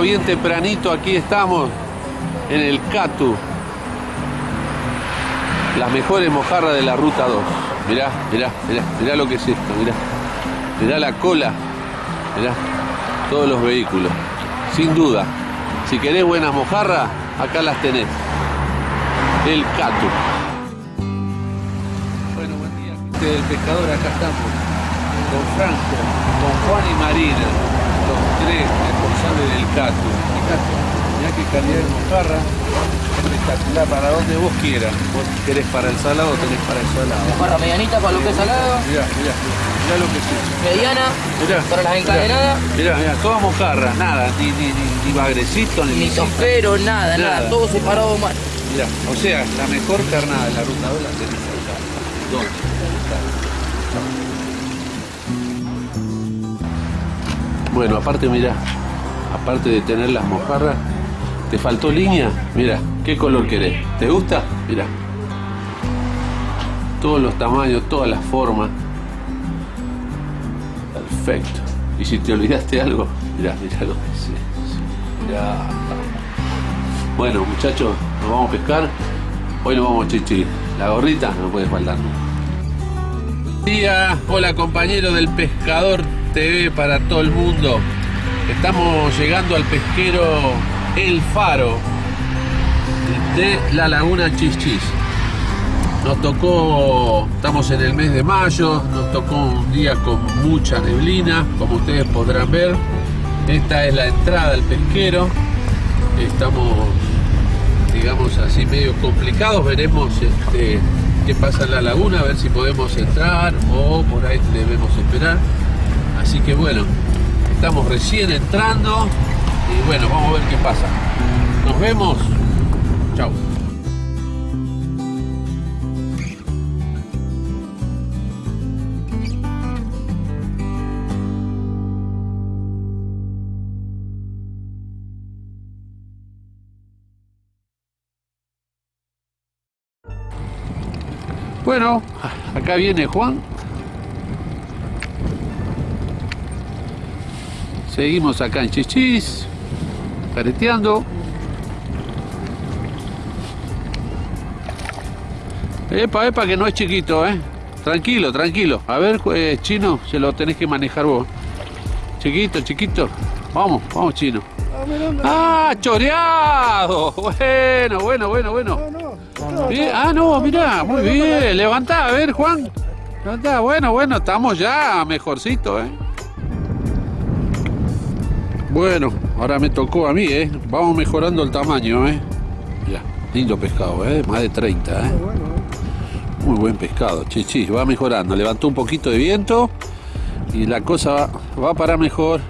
día, bien tempranito, aquí estamos en el Catu. Las mejores mojarras de la ruta 2. Mirá, mirá, mirá, mirá lo que es esto, mirá. Mirá la cola, mirá, todos los vehículos. Sin duda, si querés buenas mojarras, acá las tenés. El Catu. Bueno, buen día, gente del pescador, acá estamos. Con Franco, con Juan y Marina, los tres responsables del Catu. Fíjate, mirá qué calidad de mojarra. Espectacular, para donde vos quieras. Vos querés para el salado, tenés para el salado. Para medianita, para lo que es salado. Mirá, mirá, mirá lo que es eso. Mediana, Mirá, para las encadenadas. Mirá, mirá, toda mojarra, nada, ni, ni, ni, ni bagrecito, ni Ni tostero, nada, nada, Nada. todo separado mal. Mirá, o sea, la mejor carnada de la ruta 2 la tenés acá. ¿Dónde? Bueno, aparte, mirá, aparte de tener las mojarras, ¿te faltó línea? Mira, ¿qué color querés? ¿Te gusta? Mirá. Todos los tamaños, todas las formas. Perfecto. Y si te olvidaste algo, mirá, mirá lo que. Bueno, muchachos, nos vamos a pescar. Hoy nos vamos a chichi. La gorrita no puede faltar día, hola compañero del Pescador TV para todo el mundo. Estamos llegando al pesquero El Faro de la Laguna Chichis. Nos tocó, estamos en el mes de mayo, nos tocó un día con mucha neblina, como ustedes podrán ver. Esta es la entrada al pesquero. Estamos, digamos así, medio complicados. Veremos este, qué pasa en la laguna, a ver si podemos entrar o por ahí debemos esperar. Así que bueno, estamos recién entrando y bueno, vamos a ver qué pasa. Nos vemos. Chao. Bueno, acá viene Juan. Seguimos acá en Chichis, careteando. Epa, epa, que no es chiquito, ¿eh? Tranquilo, tranquilo. A ver, eh, chino, se lo tenés que manejar vos. Chiquito, chiquito. Vamos, vamos, chino. ¡Ah, choreado! Bueno, bueno, bueno, bueno. Ah, no, mirá, muy bien. Levantá, a ver, Juan. Levantá, bueno, bueno, estamos ya mejorcito, ¿eh? Bueno, ahora me tocó a mí, ¿eh? Vamos mejorando el tamaño, ¿eh? Ya, lindo pescado, ¿eh? Más de 30, ¿eh? Muy buen pescado, chichi, va mejorando. Levantó un poquito de viento y la cosa va, va para mejor.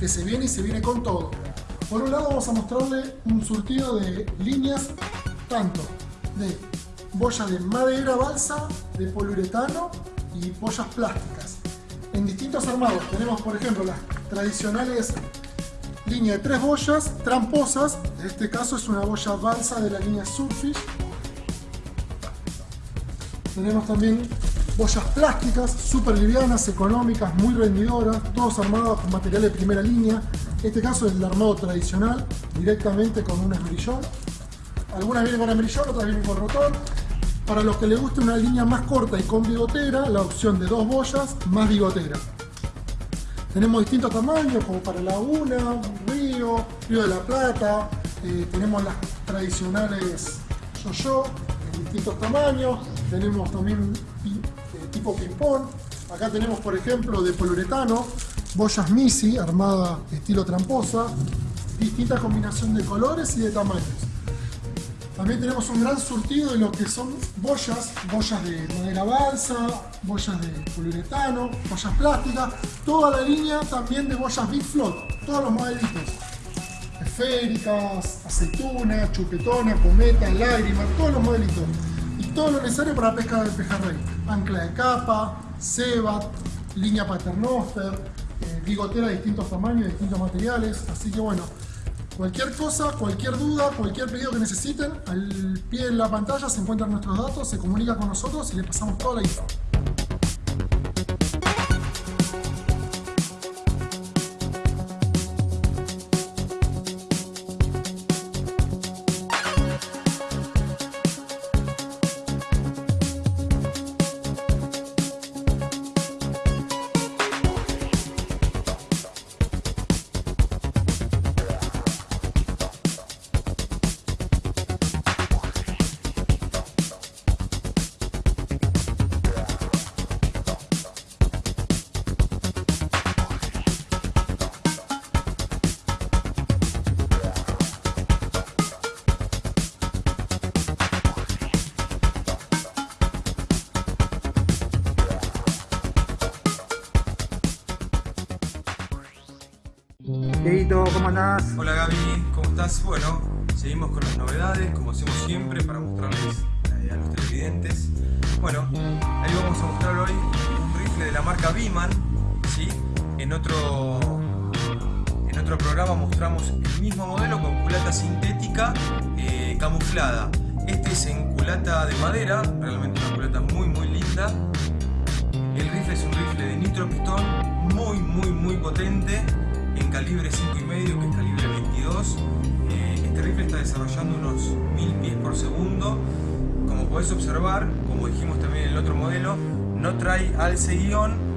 Que se viene y se viene con todo. Por un lado vamos a mostrarle un surtido de líneas tanto de boyas de madera balsa, de poliuretano y boyas plásticas. En distintos armados tenemos por ejemplo las tradicionales líneas de tres boyas tramposas, en este caso es una boya balsa de la línea Surfish tenemos también boyas plásticas, súper livianas, económicas, muy rendidoras, todos armados con material de primera línea. Este caso es el armado tradicional, directamente con un esmerillón. Algunas vienen con esmerillón, otras vienen con rotón. Para los que les guste una línea más corta y con bigotera, la opción de dos boyas más bigotera. Tenemos distintos tamaños, como para laguna, río, río de la Plata. eh, tenemos las tradicionales yo-yo, en distintos tamaños. Tenemos también tipo ping-pong. Acá tenemos, por ejemplo, de poliuretano, boyas Misi, armada estilo tramposa. Distinta combinación de colores y de tamaños. También tenemos un gran surtido de lo que son boyas, boyas de madera balsa, boyas de poliuretano, boyas plásticas, toda la línea también de boyas Big Float, todos los modelitos. Esféricas, aceituna, chupetona, cometa, lágrima, todos los modelitos. Todo lo necesario para pesca del pejerrey. Ancla de capa, cebat, línea paternoster, eh, bigotera de distintos tamaños, de distintos materiales. Así que bueno, cualquier cosa, cualquier duda, cualquier pedido que necesiten, al pie de la pantalla se encuentran nuestros datos, se comunica con nosotros y le pasamos toda la info. Dieguito, ¿cómo andás? Hola Gaby, ¿cómo estás? Bueno, seguimos con las novedades, como hacemos siempre, para mostrarles a los televidentes. Bueno, ahí vamos a mostrar hoy un rifle de la marca Biman, ¿sí? En otro, en otro programa mostramos el mismo modelo con culata sintética eh, camuflada. Este es en culata de madera, realmente una culata muy muy linda. El rifle es un rifle de nitropistón muy muy muy potente en calibre 5,5 que es calibre 22. Eh, este rifle está desarrollando unos 1000 pies por segundo. Como podés observar, como dijimos también en el otro modelo, no trae alce guion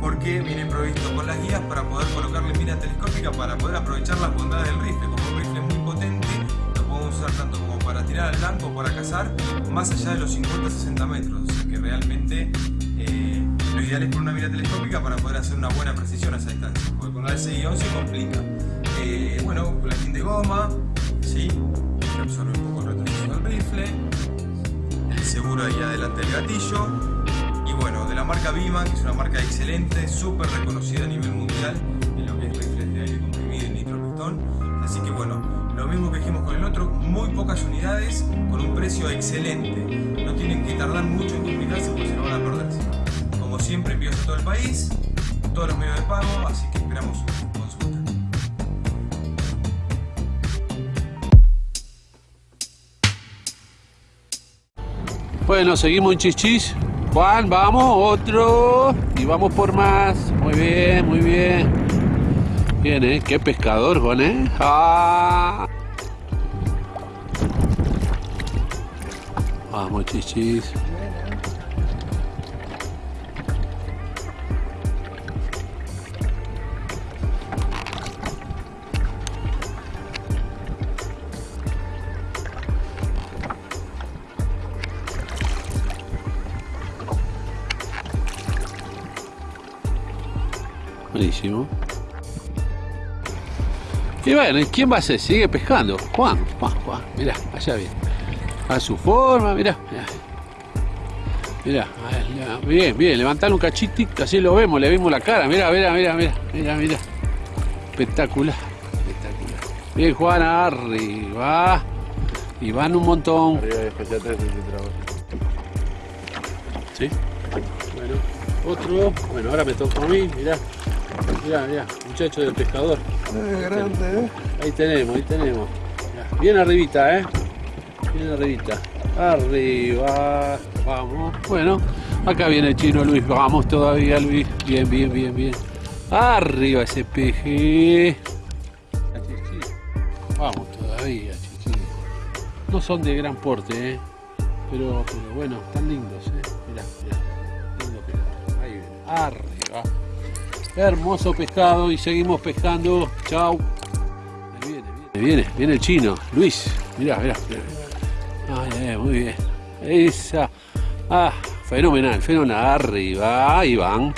porque viene provisto con las guías para poder colocarle mira telescópica para poder aprovechar las bondades del rifle. Como un rifle muy potente, lo podemos usar tanto como para tirar al blanco o para cazar, más allá de los 50-60 metros. O sea que realmente eh, lo ideal es poner una mira telescópica para poder hacer una buena precisión a esa distancia, con la guion se complica. Eh, bueno, platín de goma, ¿sí? que absorbe un poco el retroceso del rifle, el seguro ahí adelante del gatillo, y bueno, de la marca Biman, que es una marca excelente, súper reconocida a nivel mundial en lo que es rifles de aire comprimido y nitropistón. Así que bueno, lo mismo que dijimos con el otro, muy pocas unidades con un precio excelente. No tienen que tardar mucho en comunicarse porque se lo van a perder. Como siempre, envíos a todo el país, todos los medios de pago, así Bueno, seguimos en Chichis. Juan, vamos, otro. Y vamos por más. Muy bien, muy bien. Bien, ¿eh? Qué pescador, Juan, ¿eh? ¡Ah! Vamos, Chichis. Buenísimo. Y bueno, ¿y ¿quién va a ser? Sigue pescando. Juan, Juan, Juan. Mirá, allá viene. A su forma, mirá. Mirá, mirá, bien, bien. Levantalo un cachitito, así lo vemos, le vimos la cara. Mirá, mirá, mirá, mirá, mirá, mirá. Espectacular, espectacular. Bien, Juan, arriba. Y van un montón. Arriba de especial 3 ¿Sí? Bueno, otro. Bueno, ahora me toca a mí, mirá. Mirá, mirá, muchacho del pescador. grande, ¿eh? Ahí tenemos, ahí tenemos. Mirá, Bien arribita, ¿eh? Bien arribita. Arriba. Vamos. Bueno, acá viene el chino Luis. Vamos todavía, Luis. Bien, bien, bien, bien. Arriba ese peje. Vamos todavía, chichi. No son de gran porte, ¿eh? Pero, pero bueno, están lindos, ¿eh? Mirá, mirá. Lindo pescado. Ahí viene. Arriba. Hermoso pescado y seguimos pescando. Chau. Viene, viene, viene, el chino. Luis, mirá, mirá. Ay, ay, muy bien. Esa. Ah, fenomenal, fenomenal. Arriba, ahí van.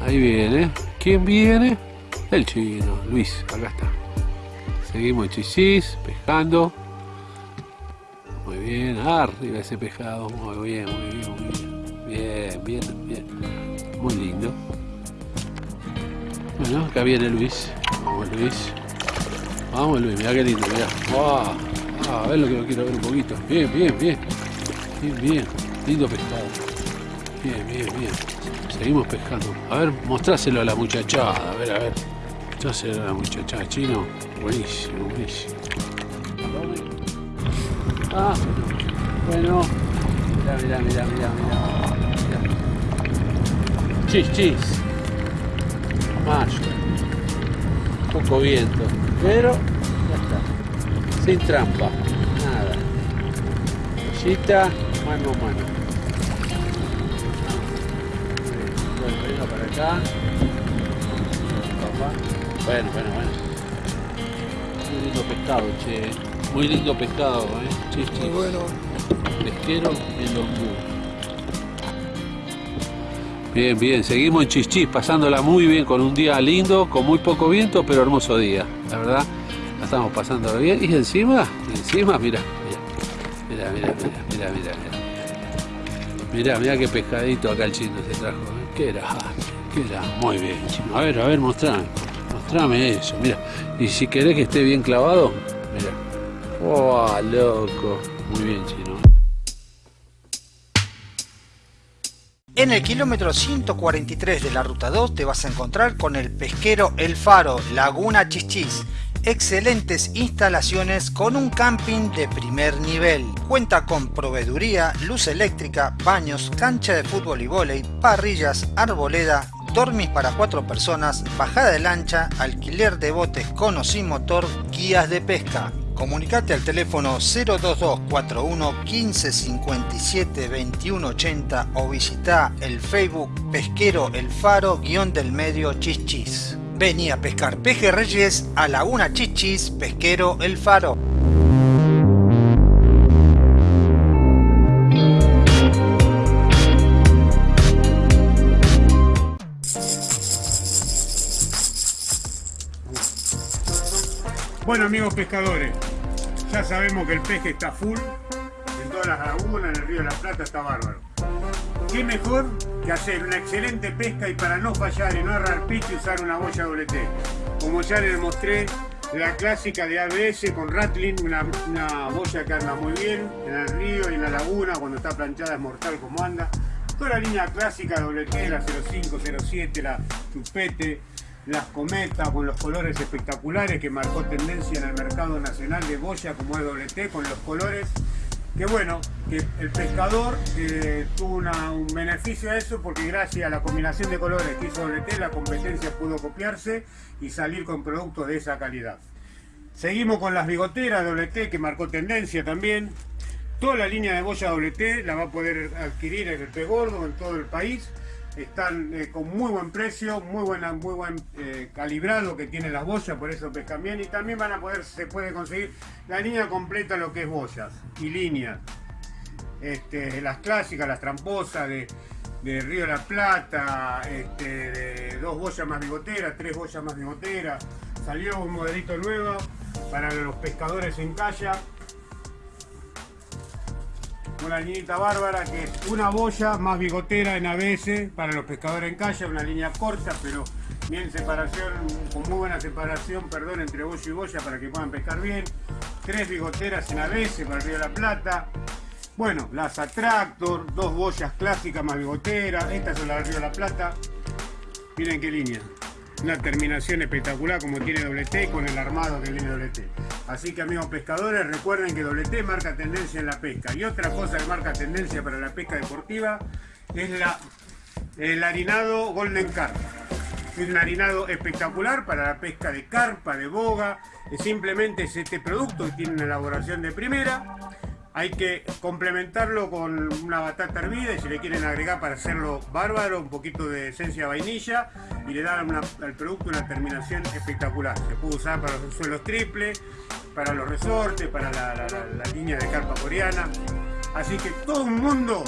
Ahí viene. ¿Quién viene? El chino, Luis, acá está. Seguimos chichis, pescando. Arriba ese pescado. Muy bien, muy bien, muy bien. Bien, bien, bien. Muy lindo. Bueno, acá viene Luis. Vamos Luis. Vamos Luis, mira qué lindo, mira. Wow. Ah, a ver lo que lo quiero ver un poquito. Bien, bien, bien. Bien, bien. Lindo pescado. Bien, bien, bien. Seguimos pescando. A ver, mostráselo a la muchachada. A ver, a ver. Mostráselo a la muchachada. Chino. Buenísimo, buenísimo. Ah, bueno. Mirá, mirá, mirá, mirá, mirá. Chis, chis. Mayo. Poco viento. Pero ya está. Sin trampa. Nada. Chita, mano a mano. Bueno, venga para acá. Bueno, bueno, bueno. Muy lindo pescado, che. Muy lindo pescado, eh. Chis, chis. Muy bueno. Pesquero en Lombú. Bien, bien, seguimos en Chichis, pasándola muy bien con un día lindo, con muy poco viento, pero hermoso día. La verdad, la estamos pasando bien. Y encima, encima, mira, mira, mira, mira, mira, mira, mira. Mira, qué pescadito acá el chino se trajo. ¿eh? ¿Qué era? ¿Qué era? Muy bien, chino. A ver, a ver, mostrame. Mostrame eso, mira. Y si querés que esté bien clavado, mira. ¡Oh, loco! Muy bien, chino. En el kilómetro 143 de la ruta 2 te vas a encontrar con el pesquero El Faro, Laguna Chichis. Excelentes instalaciones con un camping de primer nivel. Cuenta con proveeduría, luz eléctrica, baños, cancha de fútbol y vóley, parrillas, arboleda, dormis para cuatro personas, bajada de lancha, alquiler de botes con o sin motor, guías de pesca. Comunicate al teléfono 02241 1557 2180 o visita el Facebook Pesquero El Faro guion del medio Chichis. Vení a pescar pejerreyes a Laguna Chichis Pesquero El Faro. Bueno amigos pescadores, ya sabemos que el peje está full, en todas las lagunas, en el río de la Plata está bárbaro. ¿Qué mejor que hacer una excelente pesca y para no fallar y no agarrar pique usar una boya doble T? Como ya les mostré, la clásica de ABS con Rattling, una, una boya que anda muy bien en el río y en la laguna, cuando está planchada es mortal como anda. Toda la línea clásica doble T, la 05, 07, la Chupete, las cometas con los colores espectaculares que marcó tendencia en el mercado nacional de boya como es doble T, con los colores que bueno, que el pescador eh, tuvo un beneficio a eso porque gracias a la combinación de colores que hizo doble T la competencia pudo copiarse y salir con productos de esa calidad. Seguimos con las bigoteras doble T que marcó tendencia también. Toda la línea de boya doble T la va a poder adquirir en el pez gordo en todo el país. Están eh, con muy buen precio, muy buena, muy buen eh, calibrado que tienen las boyas, por eso pescan bien. Y también van a poder, se puede conseguir la línea completa lo que es boyas y líneas. Este, las clásicas, las tramposas de, de Río la Plata, este, de dos boyas más bigoteras, tres boyas más bigoteras. Salió un modelito nuevo para los pescadores en calla. Una liñita bárbara que es una boya más bigotera en ABS para los pescadores en calla, una línea corta pero bien separación, con muy buena separación, perdón, entre boya y boya para que puedan pescar bien. Tres bigoteras en ABS para el Río de la Plata. Bueno, las Attractor, dos boyas clásicas más bigoteras, estas son las del Río de la Plata. Miren qué línea. Una terminación espectacular como tiene doble T con el armado que tiene doble T. Así que amigos pescadores, recuerden que doble T marca tendencia en la pesca. Y otra cosa que marca tendencia para la pesca deportiva es la, el harinado Golden Carp. Es un harinado espectacular para la pesca de carpa, de boga. Simplemente es este producto que tiene una elaboración de primera. Hay que complementarlo con una batata hervida y si le quieren agregar para hacerlo bárbaro, un poquito de esencia de vainilla y le dan al producto una terminación espectacular. Se puede usar para los suelos triples, para los resortes, para la, la- línea de carpa coreana. Así que todo un mundo,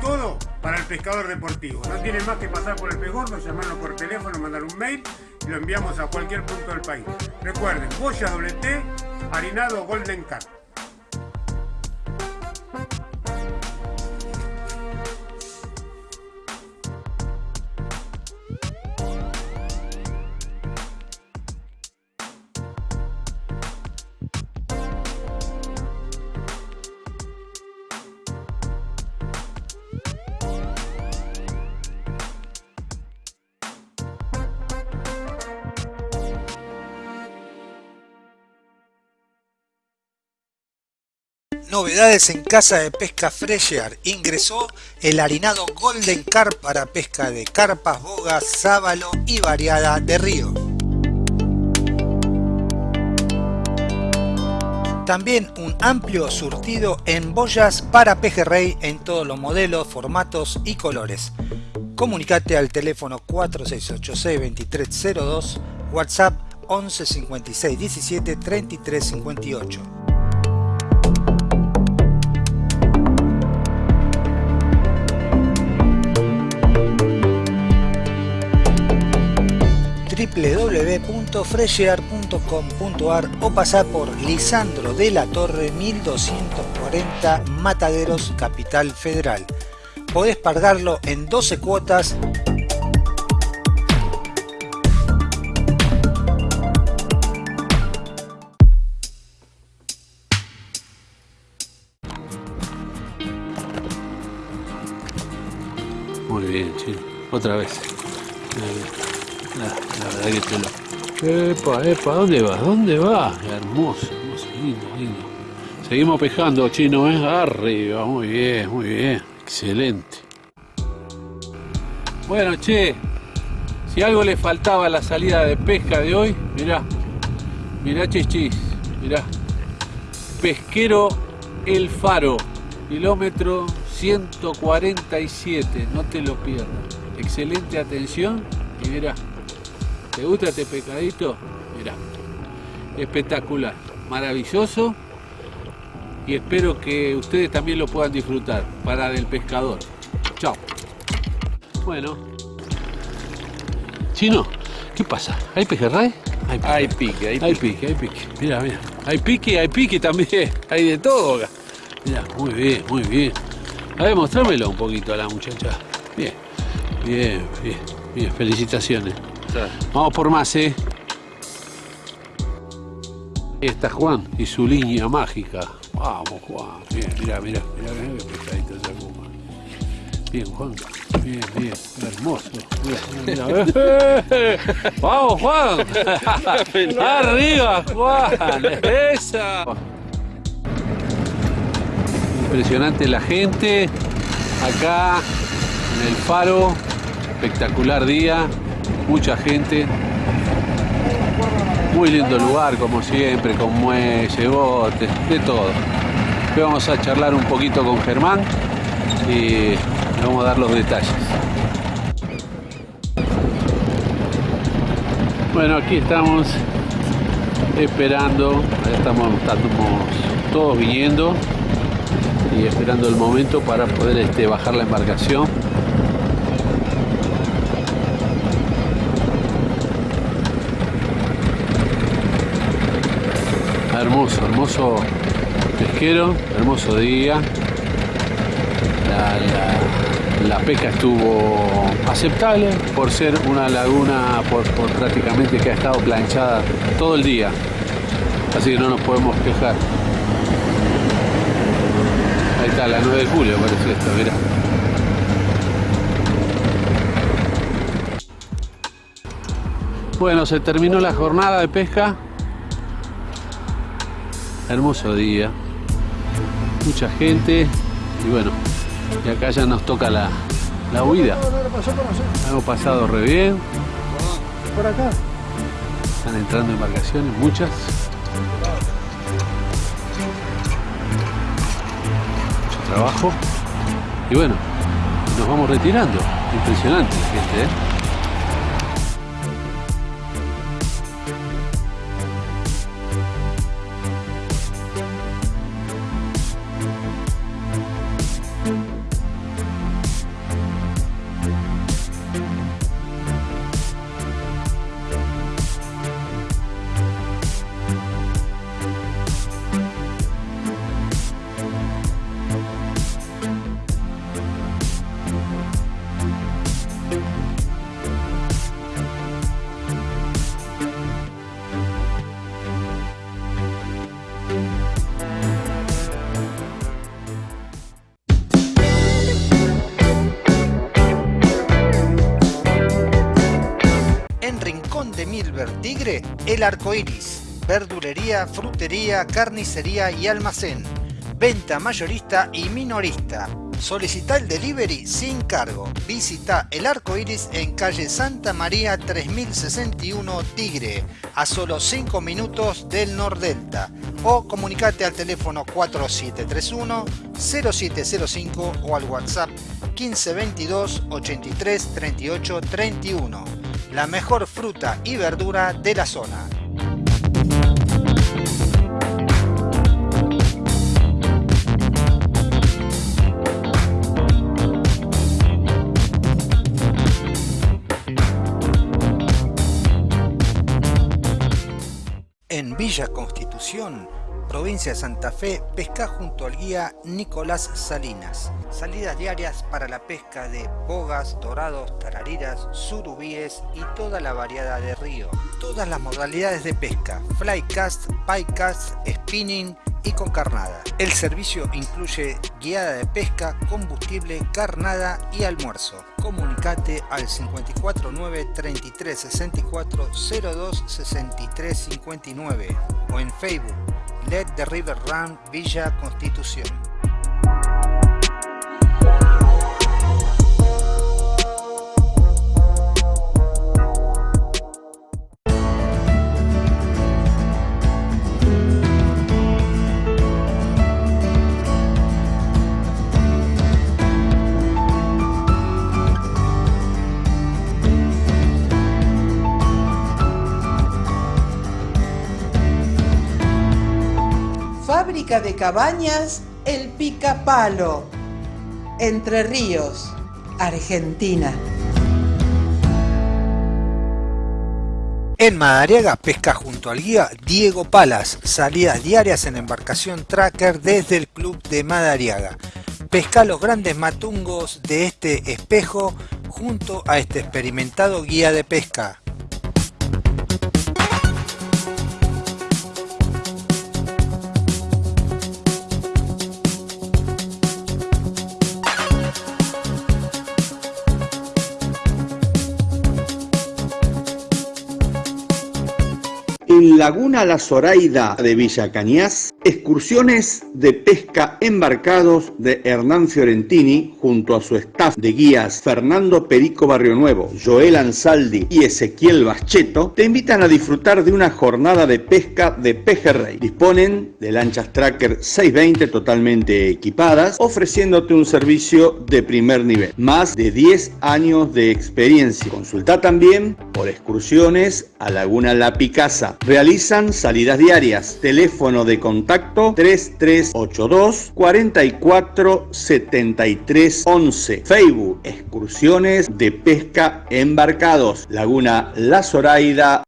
todo para el pescador deportivo. No tiene más que pasar por el pez gordo, llamarnos por teléfono, mandar un mail y lo enviamos a cualquier punto del país. Recuerden, boya doble T, harinado Golden Carp. Novedades en Casa de Pesca Fresher. Ingresó el harinado Golden Carp para pesca de carpas, bogas, sábalo y variada de río. También un amplio surtido en boyas para pejerrey en todos los modelos, formatos y colores. Comunicate al teléfono 4686-2302, WhatsApp 11 56 17 33 58. www.freshear.com.ar o pasar por Lisandro de la Torre 1240 Mataderos, Capital Federal. Podés pagarlo en 12 cuotas Muy bien, chino. Otra vez. La, verdad que. Epa, epa, ¿dónde vas? ¿Dónde vas? Hermoso, hermoso, lindo, lindo. Seguimos pescando, chino, ¿eh? Arriba, muy bien, muy bien. Excelente. Bueno, che, si algo le faltaba a la salida de pesca de hoy, mirá, mirá chichis, mirá. Pesquero El Faro, kilómetro 147, no te lo pierdas. Excelente atención y mirá, ¿te gusta este pescadito? Mirá, espectacular, maravilloso y espero que ustedes también lo puedan disfrutar para del pescador. Chao. Bueno. Chino, ¿qué pasa? ¿Hay pejerrey? Hay pique, Hay pique, hay hay pique, hay pique. Mira, mira. Hay pique, hay pique también. Hay de todo acá. Mira, muy bien, muy bien. A ver, mostrámelo un poquito a la muchacha. Bien, bien, bien, bien. Felicitaciones. Vamos por más, ¿eh? Ahí está Juan y su línea mágica. Vamos, Juan. Bien, mira, mira, mira, mira qué pescadito sacó, Juan. Bien, Juan. Bien, bien. Hermoso. Mira, mira. Vamos, Juan. Arriba, Juan. Esa. Impresionante la gente. Acá en el faro. Espectacular día. Mucha gente. Muy lindo lugar, como siempre, con muelle, botes, de todo. Vamos a charlar un poquito con Germán y le vamos a dar los detalles. Bueno, aquí estamos esperando, estamos, estamos todos viniendo y esperando el momento para poder este, bajar la embarcación. Hermoso, hermoso pesquero, hermoso día. La, pesca estuvo aceptable por ser una laguna por, por prácticamente que ha estado planchada todo el día. Así que no nos podemos quejar. Ahí está, la 9 de julio parece esto, mira. Bueno, se terminó la jornada de pesca. Hermoso día. Mucha gente. Y bueno, y acá ya nos toca la, la huida. Hemos pasado re bien. Por acá. Están entrando embarcaciones, muchas. Mucho trabajo. Y bueno, nos vamos retirando. Impresionante la gente, ¿eh? El Arco Iris. Verdulería, frutería, carnicería y almacén. venta mayorista y minorista. Solicita el delivery sin cargo. Visita el arco iris en calle Santa María 3061 Tigre, a solo 5 minutos del Nordelta. O comunicate al teléfono 4731 0705 o al WhatsApp 1522 83 38 31. La mejor fruta y verdura de la zona. En Villa Constitución, provincia de Santa Fe, pesca junto al guía Nicolás Salinas. Salidas diarias para la pesca de bogas, dorados, tarariras, surubíes y toda la variedad de río. Todas las modalidades de pesca, flycast, piecast, spinning y con carnada. El servicio incluye guiada de pesca, combustible, carnada y almuerzo. Comunicate al 549 33 64 02 63 59 o en Facebook Let the River Run Villa Constitución. Fábrica de cabañas El Picapalo, Entre Ríos, Argentina. En Madariaga pesca junto al guía Diego Palas, salidas diarias en embarcación tracker desde el club de Madariaga. Pesca los grandes matungos de este espejo junto a este experimentado guía de pesca. En Laguna La Zoraida de Villa Cañas, excursiones de pesca embarcados de Hernán Fiorentini junto a su staff de guías Fernando Perico Barrio Nuevo, Joel Ansaldi y Ezequiel Bascheto te invitan a disfrutar de una jornada de pesca de pejerrey. Disponen de lanchas Tracker 620 totalmente equipadas, ofreciéndote un servicio de primer nivel. Más de 10 años de experiencia. Consulta también por excursiones a Laguna La Picasa. Realizan salidas diarias. Teléfono de contacto 3382 44 73 11. Facebook Excursiones de Pesca Embarcados. Laguna La Zoraida.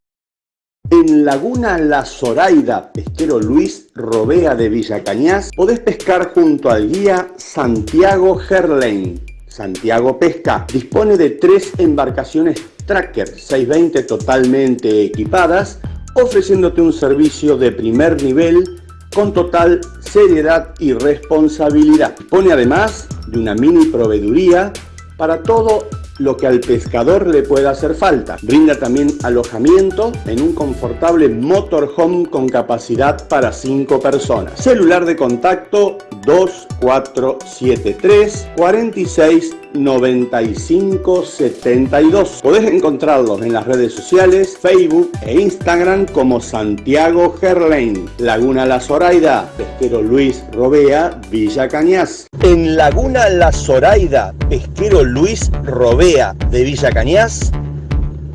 En Laguna La Zoraida, pesquero Luis Robea de Villa Cañas, podés pescar junto al guía Santiago Gerlain. Santiago Pesca dispone de tres embarcaciones Tracker 620 totalmente equipadas, ofreciéndote un servicio de primer nivel con total seriedad y responsabilidad. Dispone además de una mini proveeduría para todo lo que al pescador le pueda hacer falta. Brinda también alojamiento en un confortable motorhome con capacidad para 5 personas. Celular de contacto 2473 46 95 72. Podés encontrarlos en las redes sociales, Facebook e Instagram como Santiago Gerlain, Laguna La Zoraida, Pesquero Luis Robea, Villa Cañas. En Laguna La Zoraida, Pesquero Luis Robea de Villa Cañas,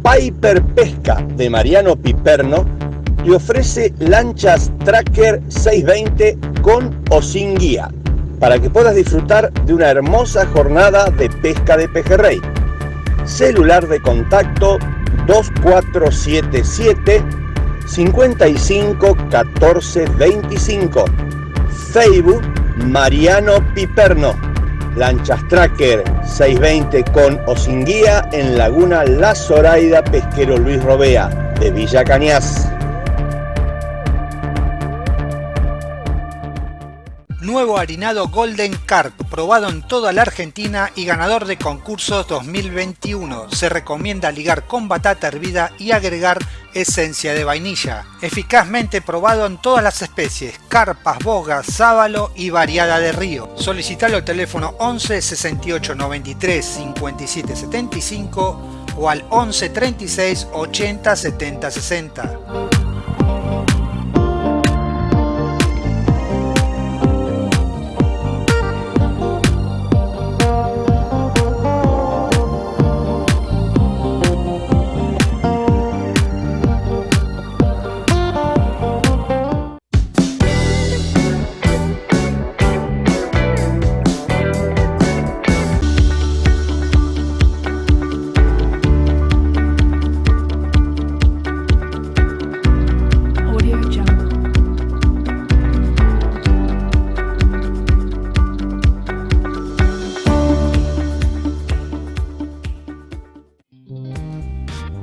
Piper Pesca de Mariano Piperno te ofrece lanchas Tracker 620 con o sin guía para que puedas disfrutar de una hermosa jornada de pesca de pejerrey. Celular de contacto 2477 55 14 25. Facebook Mariano Piperno. Lanchas Tracker 620 con o sin guía en Laguna La Zoraida Pesquero Luis Robea de Villa Cañas. Nuevo harinado Golden Carp, probado en toda la Argentina y ganador de concursos 2021. Se recomienda ligar con batata hervida y agregar esencia de vainilla. Eficazmente probado en todas las especies, carpas, bogas, sábalo y variada de río. Solicitalo al teléfono 11 68 93 57 75 o al 11 36 80 70 60.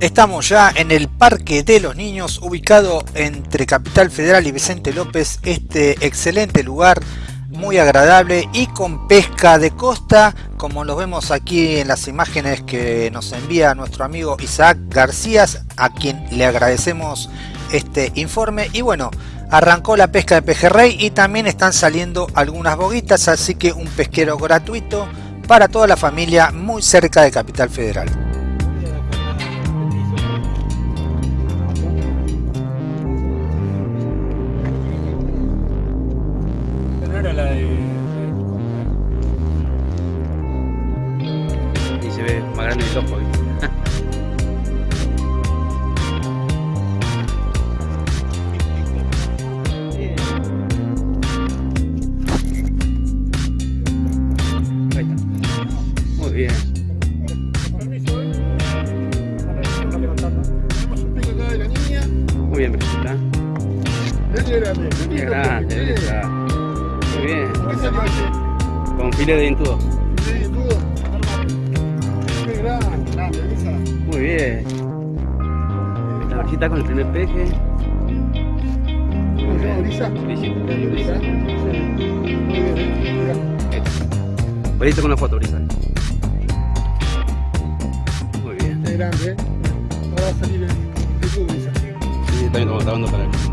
Estamos ya en el Parque de los Niños, ubicado entre Capital Federal y Vicente López, este excelente lugar, muy agradable y con pesca de costa, como lo vemos aquí en las imágenes que nos envía nuestro amigo Isaac García, a quien le agradecemos este informe. Y bueno, arrancó la pesca de pejerrey y también están saliendo algunas boguitas, así que un pesquero gratuito para toda la familia muy cerca de Capital Federal. Con filete de dentudo. Muy bien. La Brisita con el primer peje. Muy bien. Brisita. Brisa con la foto, Brisa. Muy bien. Es grande, ¿eh? Ahora va a salir en YouTube, dice. Sí, también estamos grabando para él.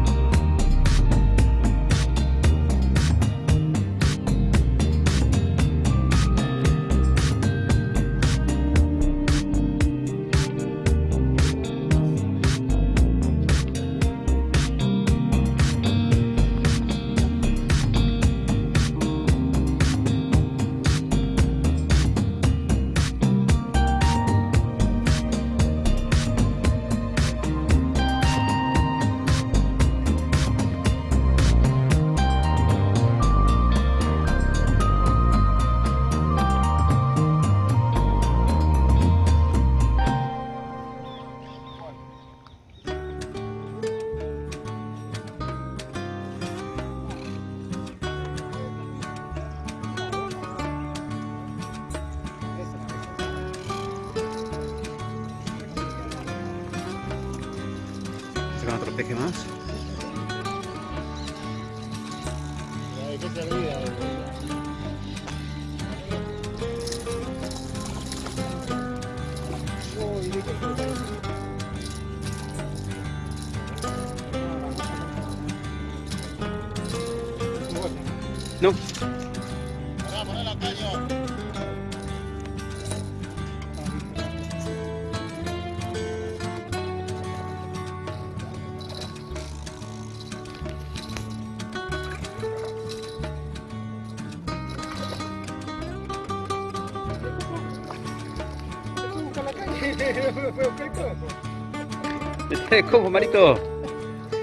¿Cómo, Marito?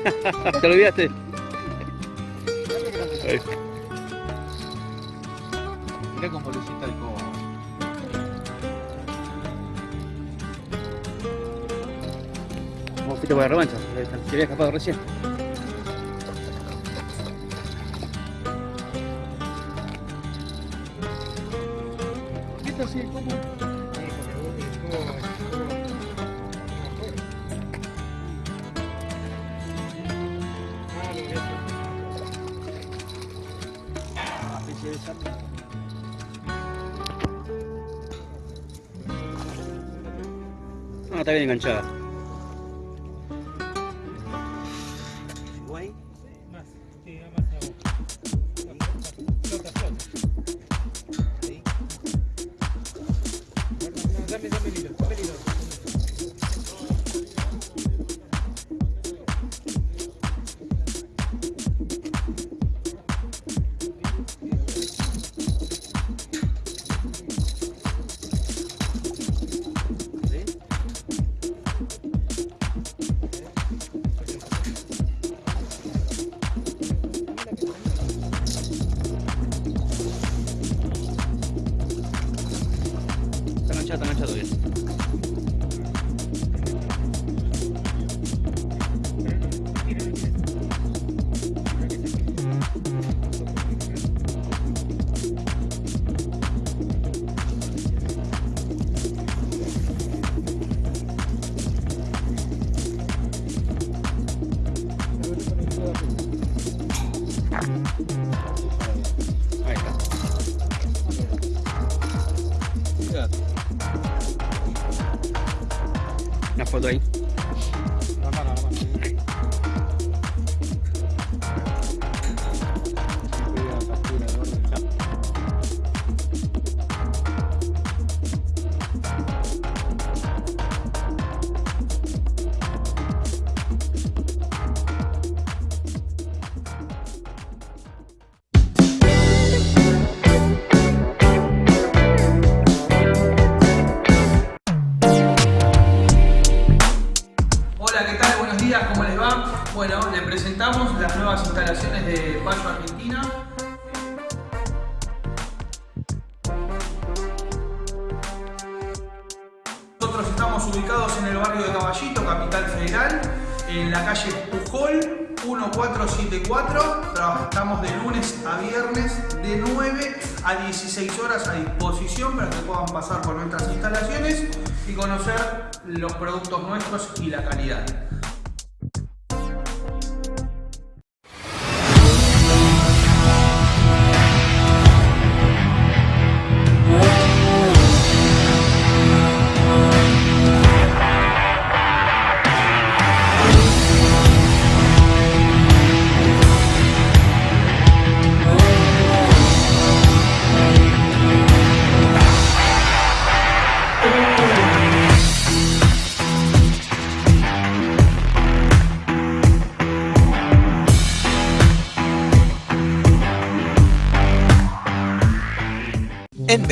¿Te olvidaste? Mirá cómo lucita el cobo. ¿Cómo fuiste por la revancha? Se había escapado recién. No, está bien enganchada. Está enganchada, está enganchada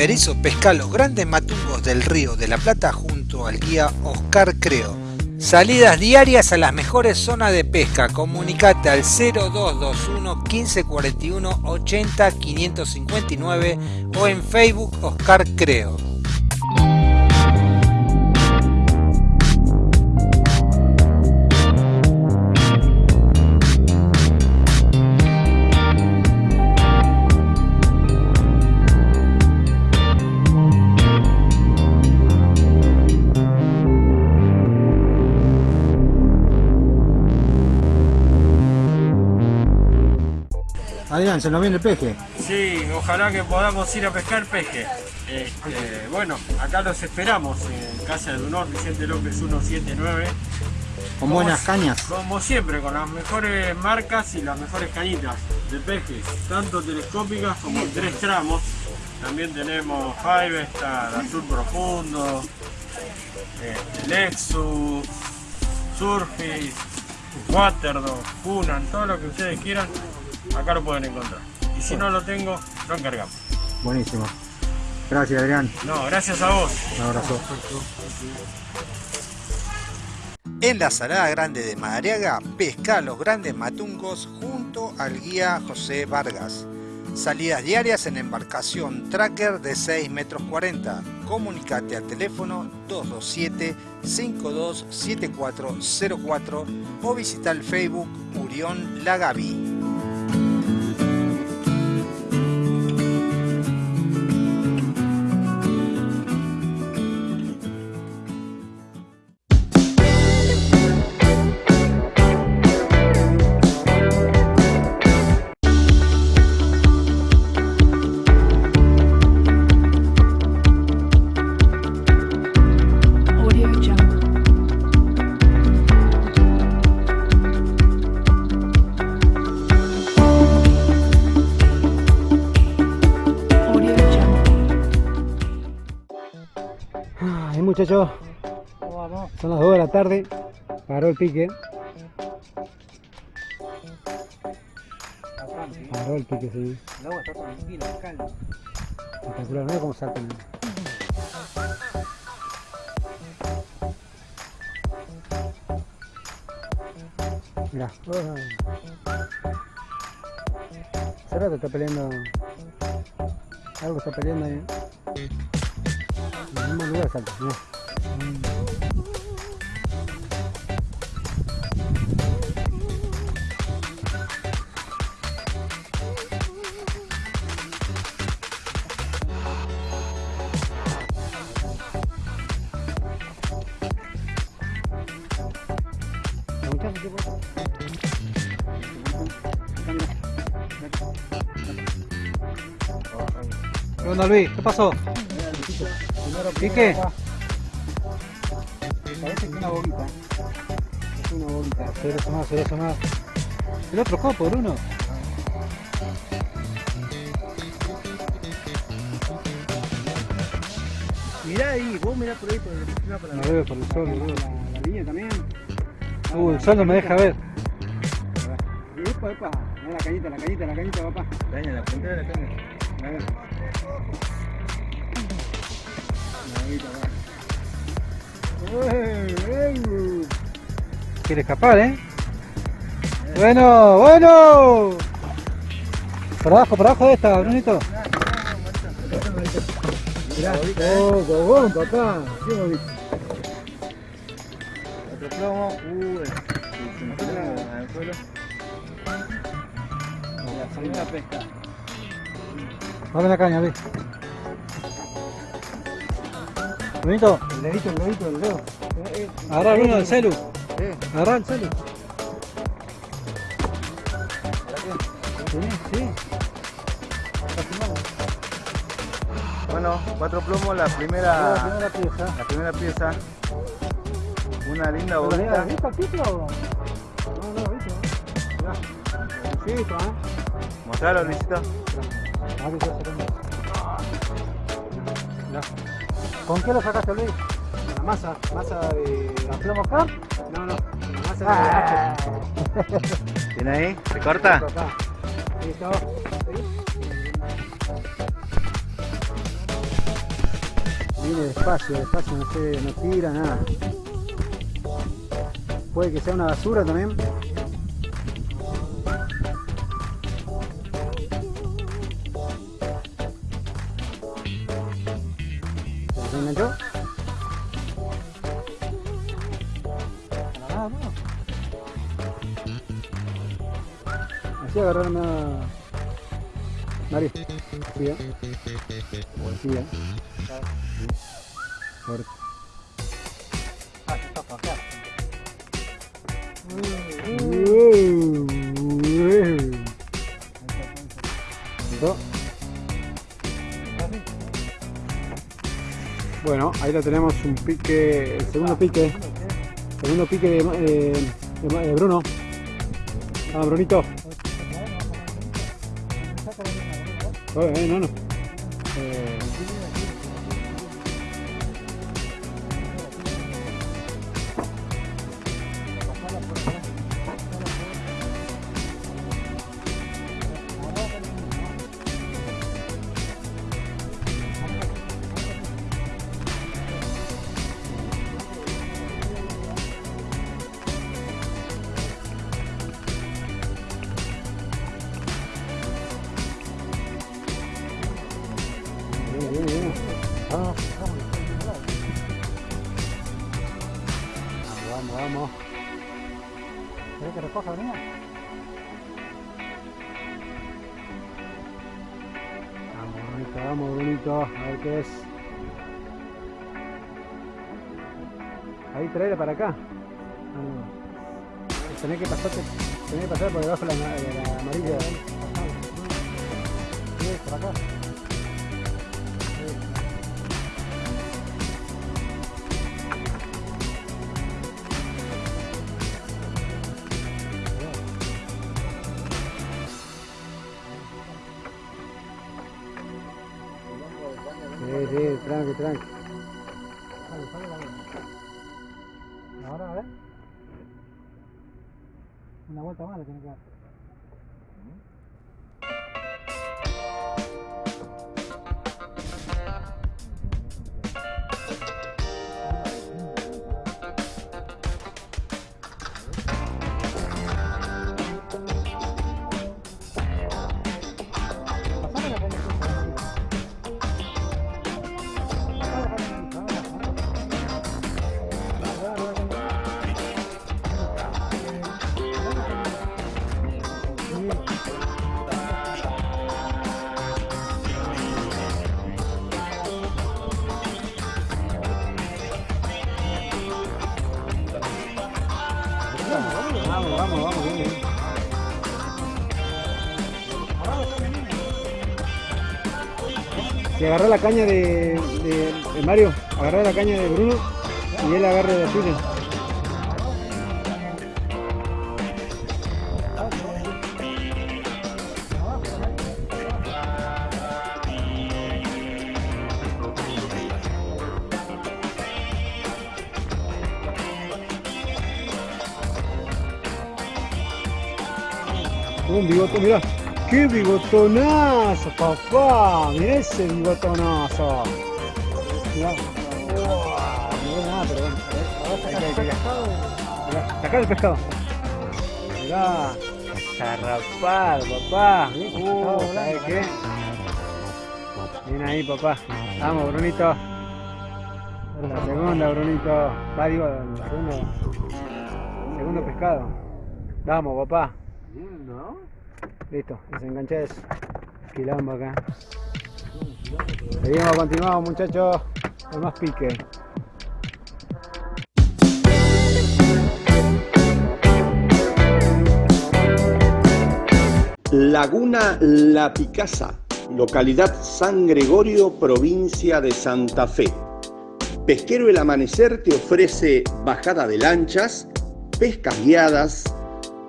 Berizo pesca los grandes matungos del río de la Plata junto al guía Oscar Creo. Salidas diarias a las mejores zonas de pesca. Comunicate al 0221 1541 80 559 o en Facebook Oscar Creo. Adrián, se nos viene el peje. Sí, ojalá que podamos ir a pescar peje. Este, bueno, acá los esperamos en Casa del Honor, Vicente López 179. Con buenas cañas. Como siempre, con las mejores marcas y las mejores cañitas de pejes, tanto telescópicas como en tres tramos. También tenemos Five, está Azul Profundo, este, Lexus, Surface, Waterdog, Cunan, todo lo que ustedes quieran, acá lo pueden encontrar. Y si no lo tengo, lo encargamos. Buenísimo. Gracias, Adrián. No, gracias a vos. Un abrazo. En la Salada Grande de Madariaga, pesca los grandes matungos junto al guía José Vargas. Salidas diarias en embarcación tracker de 6 metros 40. Comunicate al teléfono 227-527404 o visita el Facebook Murión Lagavi. Muchachos. Son las 2 de la tarde. Paró el pique. Paró el pique, sí. El agua está tranquila, calma. Espectacular, mira cómo saltan. Mira. Hace rato está peleando. Algo está peleando ahí. En el mismo lugar salta, mira. ¿Qué onda Luis? ¿Qué pasó? ¿Pique? Parece que una bombita. Es una bombita. Se debe sumar, se debe sumar. El otro copo, Bruno. Mirá ahí, vos mirá por ahí, por el, la No veo por el sol, boludo. La, la línea también. Uh, el sol no me deja ver. Epa, epa. Mirá la cañita, la cañita, la cañita, papá. caña, la puntera de la caña. Quiere escapar, ¿eh? Bueno, bueno. Por abajo, por abajo de esta, Brunito. Oh, gogón, papá. Otro plomo, uh. La segunda pesca. Dame la caña, ve. El dedito, el dedito, el dedo. Eh, Agarra Bruno el celu. Eh. Agarra el celu. Sí, sí. Bueno, cuatro plomos, la primera, La primera pieza. la primera pieza. Una linda ¿Pero bolita. ¿Has visto el título? No, no, ¿viste? Mirá. Luisito, ¿eh? Mostralo, Luisito. Ah, ¿Con qué lo sacaste, Luis? Con la masa, masa de la plomo acá. No, no, la masa Ah. de ¿Tiene ahí? ¿Se corta? Acá. Listo. Viene despacio, despacio, no se, no tira nada. Puede que sea una basura también. Mario. ¿eh? ¿eh? Fuerte. Ah. Bueno, ahí lo tenemos un pique, el segundo pique, segundo pique de, eh, de Bruno. Ah, Brunito. Eh, eh, no, no. Eh, Vamos, vamos, vamos. ¿Querés que recoja, venía? Vamos, Brunito, vamos, Brunito. A ver qué es. Ahí, traerle para acá. Ah, Tenés que pasarte, tenés que pasar por debajo de la, de la amarilla. Sí, por acá. Una vuelta más tiene que dar. Agarré la caña de, Mario, agarré la caña de Bruno y él agarre la suya. Un bigote, mirá. ¡Qué bigotonazo, papá! Mirá ese bigotonazo. Mirá. No veo nada, pero bueno. A ver, ahora saca el pescado. Mirá, sacá el pescado. Mirá. Zarrapado, papá. Uh, ¿sabes qué? Bien ahí, papá. Vamos, Brunito. La segunda, Brunito. Va, digo, el segundo, segundo pescado. Vamos, papá. Listo, desenganché eso. Acá. Seguimos, continuamos muchachos. Con más pique. Laguna La Picasa, localidad San Gregorio, provincia de Santa Fe. Pesquero El Amanecer te ofrece bajada de lanchas, pescas guiadas,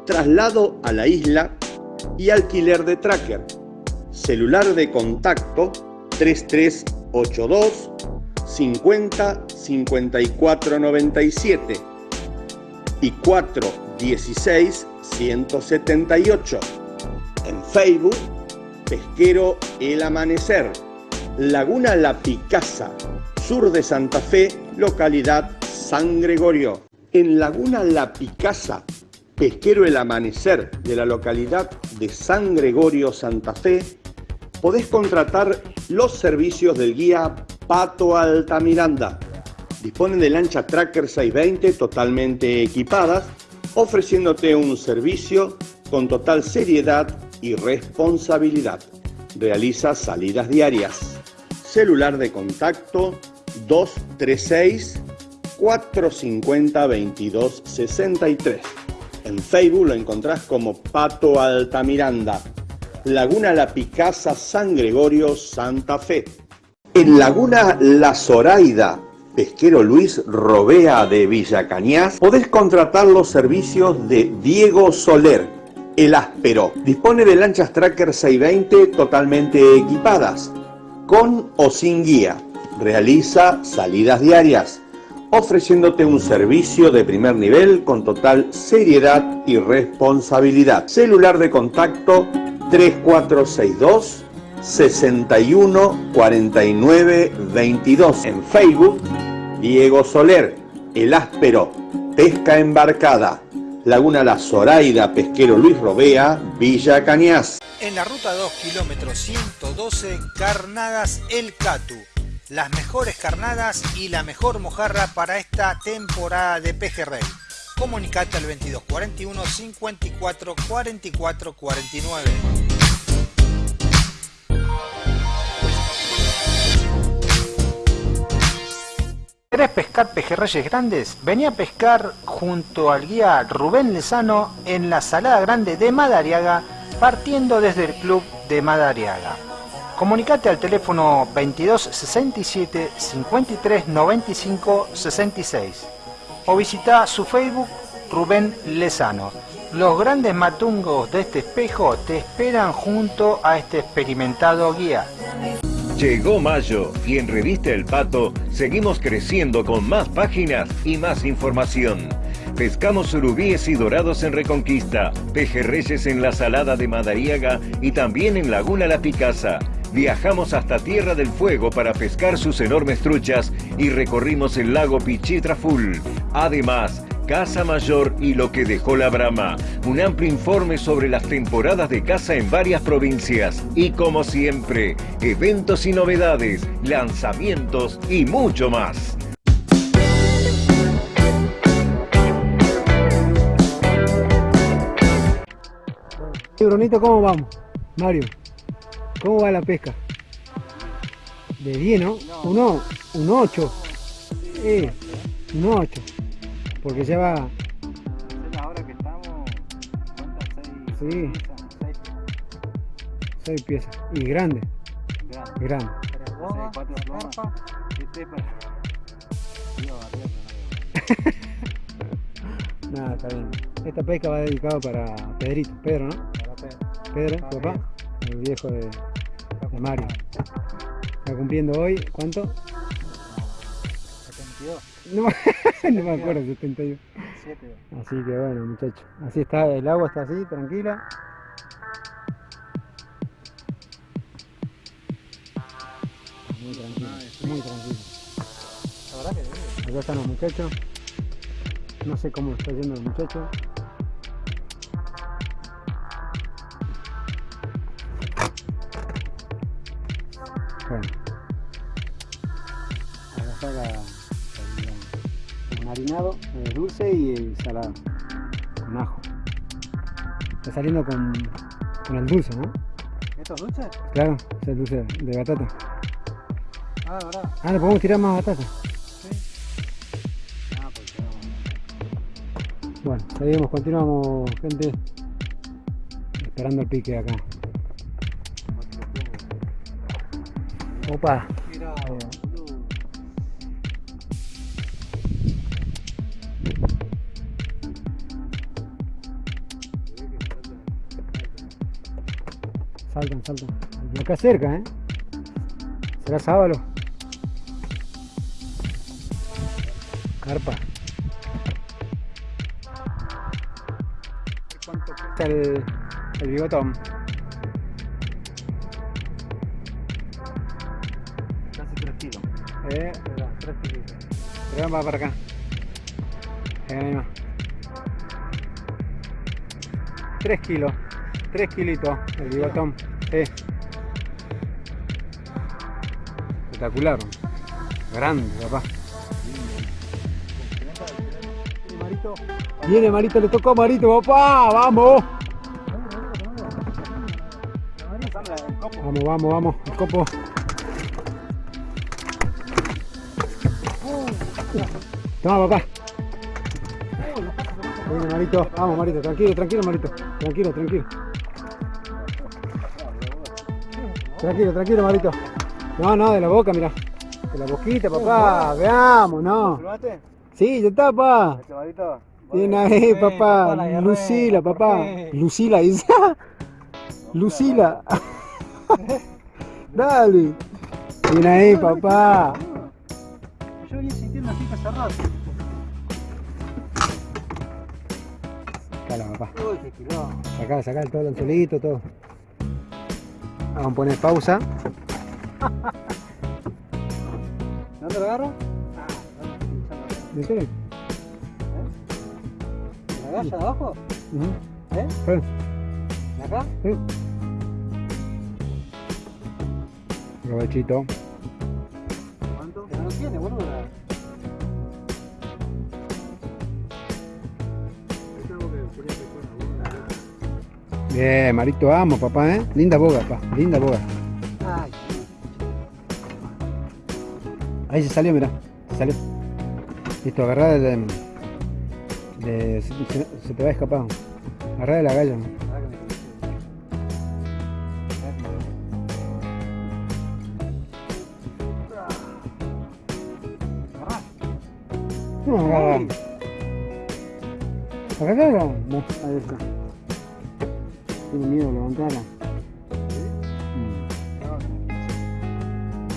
traslado a la isla y alquiler de tracker. Celular de contacto 3382 50 54 97 y 416 178. En Facebook, Pesquero El Amanecer, Laguna La Picasa, sur de Santa Fe, localidad San Gregorio. En Laguna La Picasa, Pesquero El Amanecer de la localidad de San Gregorio, Santa Fe, podés contratar los servicios del guía Pato Altamiranda. Disponen de lancha Tracker 620 totalmente equipadas, ofreciéndote un servicio con total seriedad y responsabilidad. Realiza salidas diarias. Celular de contacto 236 450 2263. En Facebook lo encontrás como Pato Altamiranda. Laguna La Picasa, San Gregorio, Santa Fe. En Laguna La Zoraida, pesquero Luis Robea de Villa Cañas, podés contratar los servicios de Diego Soler, el áspero. Dispone de lanchas Tracker 620 totalmente equipadas, con o sin guía. Realiza salidas diarias, ofreciéndote un servicio de primer nivel con total seriedad y responsabilidad. Celular de contacto 3462 61 49 22. En Facebook, Diego Soler, El Áspero, Pesca Embarcada, Laguna La Zoraida, Pesquero Luis Robea, Villa Cañas. En la ruta 2, kilómetro 112, Carnadas El Catu. Las mejores carnadas y la mejor mojarra para esta temporada de pejerrey. Comunicate al 2241 54 44 49. ¿Querés pescar pejerreyes grandes? Vení a pescar junto al guía Rubén Lezano en la Salada Grande de Madariaga, partiendo desde el club de Madariaga. Comunicate al teléfono 22 67 53 95 66 o visita su Facebook Rubén Lezano. Los grandes matungos de este espejo te esperan junto a este experimentado guía. Llegó mayo y en Revista El Pato seguimos creciendo con más páginas y más información. Pescamos surubíes y dorados en Reconquista, pejerreyes en la Salada de Madariaga y también en Laguna La Picasa. Viajamos hasta Tierra del Fuego para pescar sus enormes truchas y recorrimos el lago Pichitraful. Además, Casa Mayor y lo que dejó la Brama. Un amplio informe sobre las temporadas de caza en varias provincias. Y como siempre, eventos y novedades, lanzamientos y mucho más. Sí, Brunito, ¿cómo vamos? Mario, ¿cómo va la pesca? De 10, ¿no? Uno, un 8. Sí, un 8. Porque ya va. Ahora que estamos, Sí. seis, 6 piezas. Y grande. Grande. Nada, está bien. Esta pesca va dedicada para Pedrito. Pedro, ¿no? Para Pedro. Pedro, papá. El viejo de, de Mario. Está cumpliendo hoy, ¿cuánto? 72. No, no me acuerdo, 72. 7. Así que bueno, muchachos. Así está, el agua está así, tranquila. Muy tranquilo, muy tranquilo. La verdad que. Acá están los muchachos. No sé cómo está yendo el muchacho. Marinado, el dulce y el salado. Con ajo. Está saliendo con, con el dulce, ¿no? ¿Estos dulces? Claro, es el dulce de batata. Ah, verdad. Ah, le podemos tirar más batata. Ah, pues. Bueno, seguimos, continuamos, gente. Esperando el pique acá. Opa. Mira. Y acá cerca, ¿eh? ¿Será sábalo? Carpa. ¿Cuánto cuesta el, el bigotón? Casi 3 kilos. Eh, 3 kilos. pero va para acá. Eh, ahí va. 3 kilos. 3 kilitos el bigotón. Sí. Espectacular. Grande, papá. Viene Marito, le tocó a Marito, papá, vamos. Vamos, vamos, vamos, el copo. Toma, papá. Viene Marito, vamos Marito, tranquilo, tranquilo Marito, tranquilo, tranquilo. Tranquilo, tranquilo Marito. No, no, de la boca, mira. De la boquita, papá, veamos, no. ¿Probaste? Sí, ya está, papá. Este varito. Bien ahí, papá. Lucila, papá. Lucila, dice. Lucila. Dale. Bien ahí, papá. Yo venía sintiendo así que cerrado. Cala, papá. Uy, qué. Sacá, sacá todo el anzuelito, todo. Vamos a poner pausa. ¿Dónde lo agarro? ¿De qué? ¿La galla de abajo? Ujú. ¿Eh? Sí. ¿De acá? Sí. Provechito. ¿Cuánto? Pero no tiene, boludo. Bien, Marito, vamos, papá, ¿eh? Linda boga, papá. Linda boga. Ay, Ahí se salió, mira. Se salió. Listo, agarrá de, de- de- se, te va a escapar. Agarrá de la galla. No, agarrá. Agarrá. No, ahí está. Tiene miedo, levantala. Mm.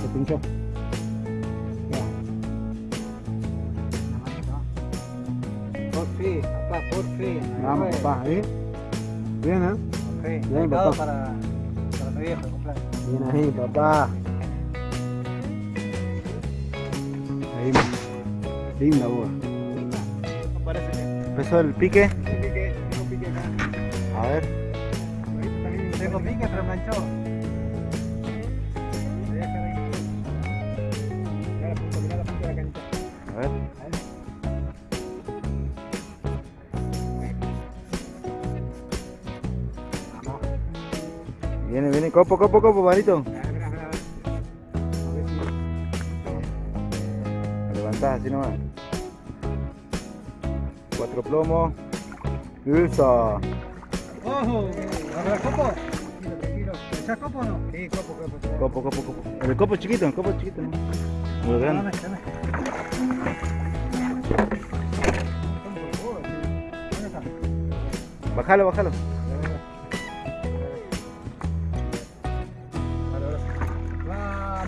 se pinchó. Ya. Por fin, papá, por fin. Vamos, papá, ¿eh? Bien, ¿eh? Ok, Bien, papá. para, para mi viejo cumpleaños. Bien ahí, papá. Ahí, linda boa. Parece que. Empezó el pique. pique, tengo pique acá. A ver. Tengo pique, pero manchó. A ver. Viene, viene, copo, copo, copo, marito. Levantás así nomás. Cuatro plomos. Eso. ¡Ojo! ¿Agarra copo? ¿Echás copo o no? Sí, copo, copo. Copo, copo, copo. El copo chiquito, el copo chiquito, ¿no? Muy grande. Dame, dame. Bájalo, bájalo.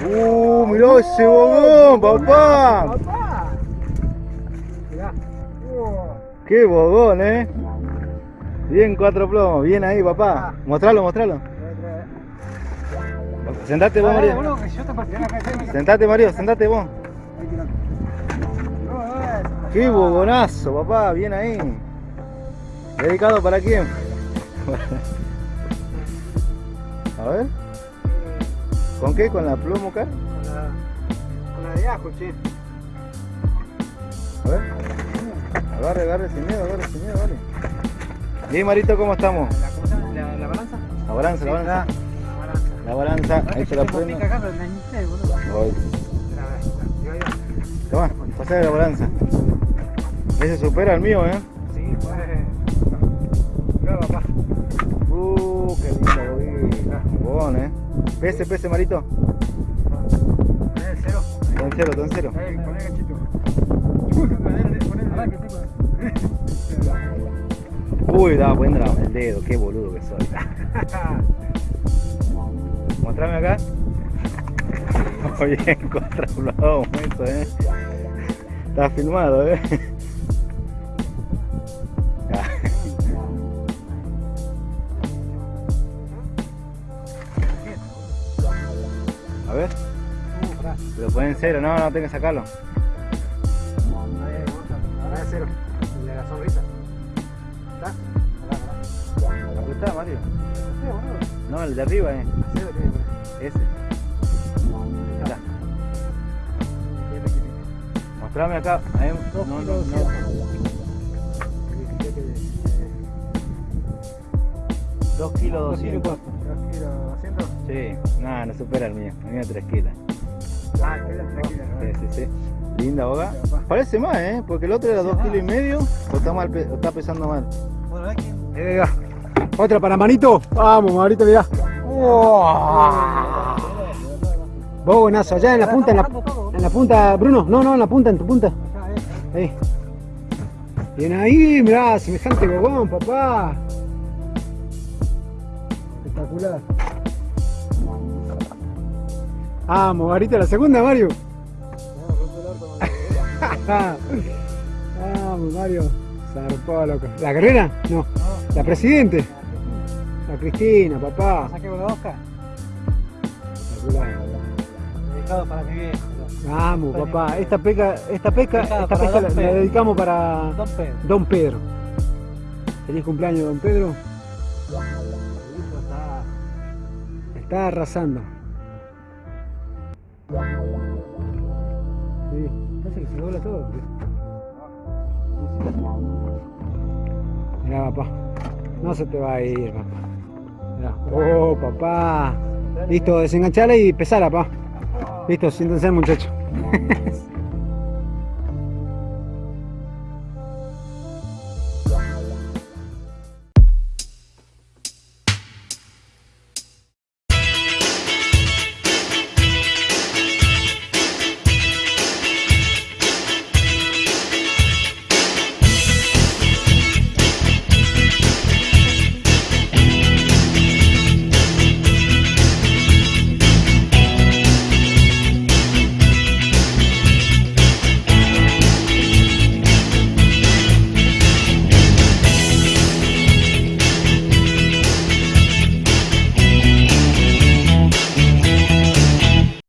Uh, mirá ese bogón, papá. Mirá. Qué bogón, eh. Bien cuatro plomos, bien ahí, papá. Mostralo, mostralo. Sentate vos, Mario. Sentate, Mario, sentate vos. Qué bogonazo, papá, bien ahí. ¿Dedicado para quién? A ver. ¿Con qué? ¿Con la pluma acá? Con la, con la de ajo, che. A ver. Agarre, agarre sin miedo, agarre sin miedo, vale. Bien, Marito, ¿cómo estamos? ¿La, la balanza? La balanza, la balanza. La balanza, ahí se la prendo. Voy. Toma, pasá de la balanza. Ese supera el mío, ¿eh? Sí, pues. Papá. Uh, qué lindo ¿eh? Pese, pese, Marito. El cero. Está en cero, está en cero. Ahí, poné gachito. Uy, daba cuenta el dedo, qué boludo que soy. Mostrame acá. Muy bien, contra un momento, eh. Está filmado, eh. A ver. Uh, pará. Lo ponen en cero, no, no tengo que sacarlo. Ahora es cero. El de la sonrisa. ¿Está? Aquí Mario. No, el de arriba, eh. Ese. Mirá. Mostrame acá. Ahí. No, no, no. Dos kilos Dos kilos doscientos. Dos kilos doscientos. Sí, nada, no supera el mío. El mío 3 kilos. Ah, queda tranquilo. Sí, sí, sí. Linda boga. Parece más, ¿eh? Porque el otro era 2 kilos y medio. O está, mal, o está pesando mal. Bueno. Eh, Otra para manito. Vamos, Marito, mirá. Vos buenazo, allá en la punta, en la, punta, Bruno. No, no, en la punta, en tu punta. Ahí. Bien ahí, mirá, semejante bogón, papá. Espectacular. Vamos, Marito, la segunda, Mario. Vamos, Mario. Zarpó, loco. ¿La carrera? No. ¿La presidente? Cristina, papá. ¿Saqué con la Oscar? Espectacular. Dedicado para mi viejo. Vamos, papá. Esta pesca, esta pesca, esta pesca la, la dedicamos para Don Pedro. Don Pedro. Feliz cumpleaños, Don Pedro. Está. Arrasando. Sí, parece que se dobla todo. Mirá, papá. No se te va a ir, papá. Oh, papá. Listo, desenganchala y pesala, papá. Listo, siéntense, muchachos.